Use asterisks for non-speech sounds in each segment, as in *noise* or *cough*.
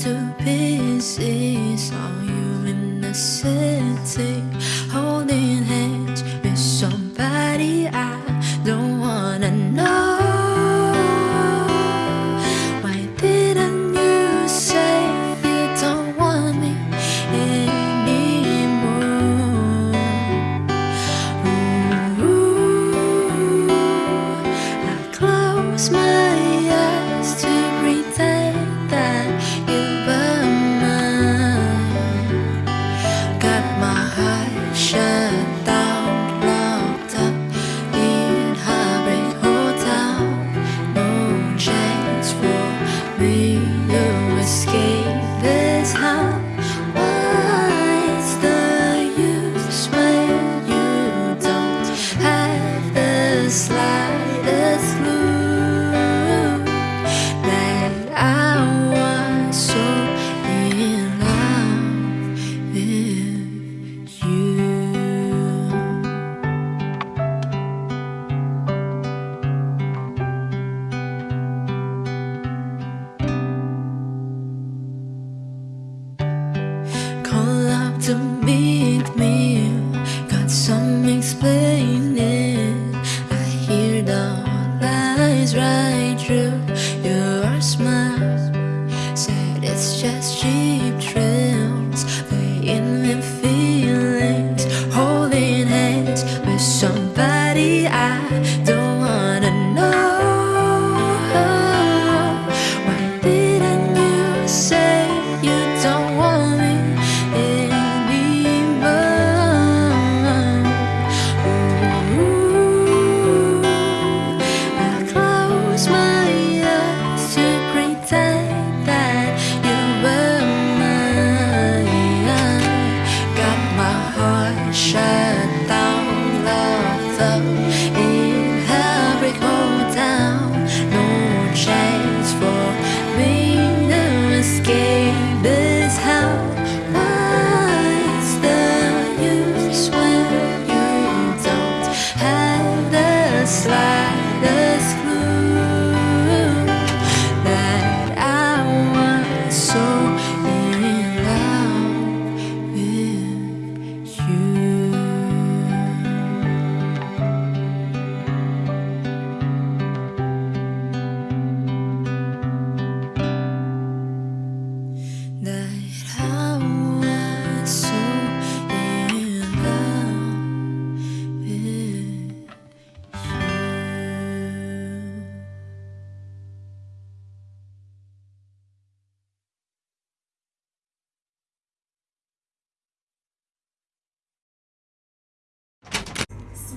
too busy. Saw you in the city, holding hands with somebody I don't wanna know. Why didn't you say you don't want me anymore? Ooh, I close my to meet me. Got some explaining. I hear the lies right through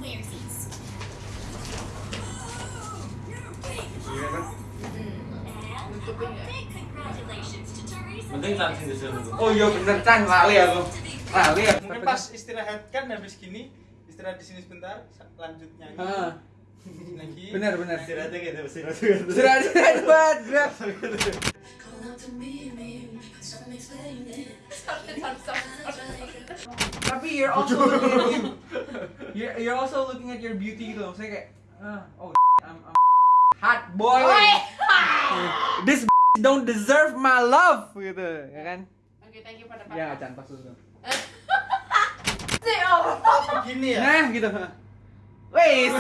Teresa. Penting langsung disuruh. Oh iya bener Chan, lali aku. Lali aku. Mungkin pas istirahat kan habis gini istirahat di sini sebentar lanjut nyanyi Ah, lagi bener bener. Istirahatnya gitu, istirahat. Sudah sudah *laughs* buat gerak. Call up to meet me, got some explaining. Tapi you're also looking you're, you're also looking at your beauty gitu. Saya kayak ah, oh I'm, I'm hot boy. *laughs* This don't deserve my love gitu, ya kan? Oke, thank you for the Ya, Chan pas dulu. gini ya Nah, gitu. Wait.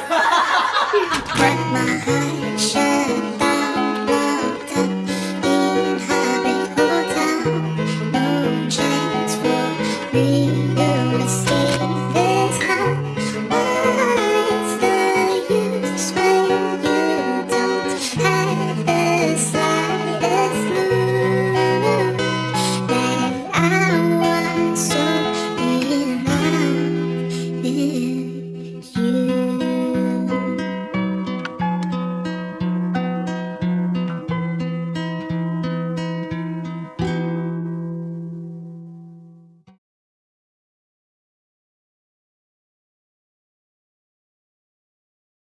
*laughs*